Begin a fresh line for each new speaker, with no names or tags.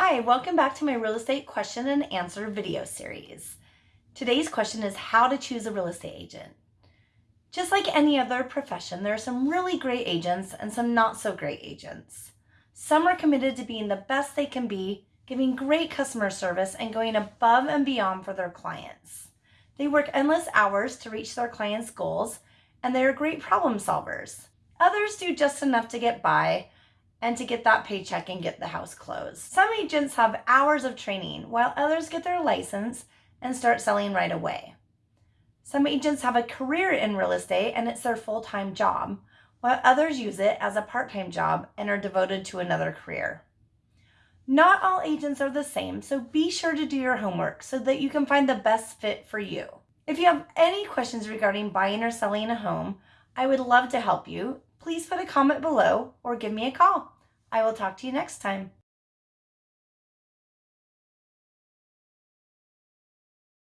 Hi, welcome back to my real estate question and answer video series. Today's question is how to choose a real estate agent. Just like any other profession, there are some really great agents and some not so great agents. Some are committed to being the best they can be, giving great customer service and going above and beyond for their clients. They work endless hours to reach their clients' goals and they are great problem solvers. Others do just enough to get by and to get that paycheck and get the house closed. Some agents have hours of training while others get their license and start selling right away. Some agents have a career in real estate and it's their full-time job, while others use it as a part-time job and are devoted to another career. Not all agents are the same, so be sure to do your homework so that you can find the best fit for you. If you have any questions regarding buying or selling a home, I would love to help you please put a comment below or give me a call. I will talk to you next time.